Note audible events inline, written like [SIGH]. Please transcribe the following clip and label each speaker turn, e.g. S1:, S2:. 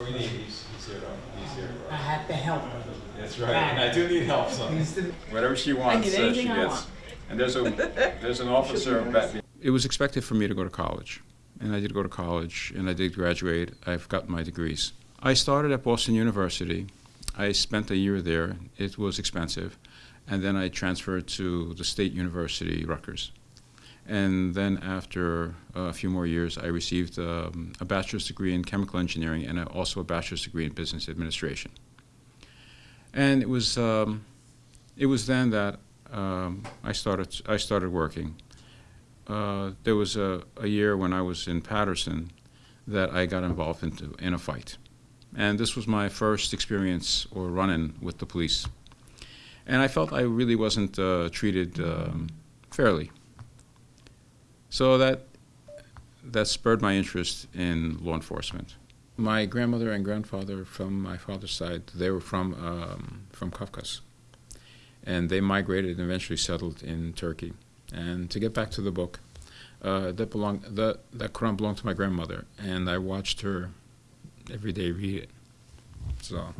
S1: We need, he's, he's here, to- he's here.
S2: I have to help her.
S1: That's right, and I do need help, so.
S3: Whatever she wants,
S4: get
S3: uh,
S4: anything
S3: she
S4: I
S3: gets.
S4: want.
S3: And there's a, [LAUGHS] there's an officer back. It was expected for me to go to college, and I did go to college, and I did graduate. I've got my degrees. I started at Boston University. I spent a year there. It was expensive, and then I transferred to the State University, Rutgers. And then after a few more years, I received um, a bachelor's degree in chemical engineering and also a bachelor's degree in business administration. And it was um, it was then that um, I started I started working. Uh, there was a, a year when I was in Paterson that I got involved into, in a fight, and this was my first experience or run-in with the police, and I felt I really wasn't uh, treated um, fairly. So that that spurred my interest in law enforcement. My grandmother and grandfather from my father's side, they were from um, from Kafkas and they migrated and eventually settled in Turkey. And to get back to the book, uh, that belonged the that Quran belonged to my grandmother, and I watched her every day read it. So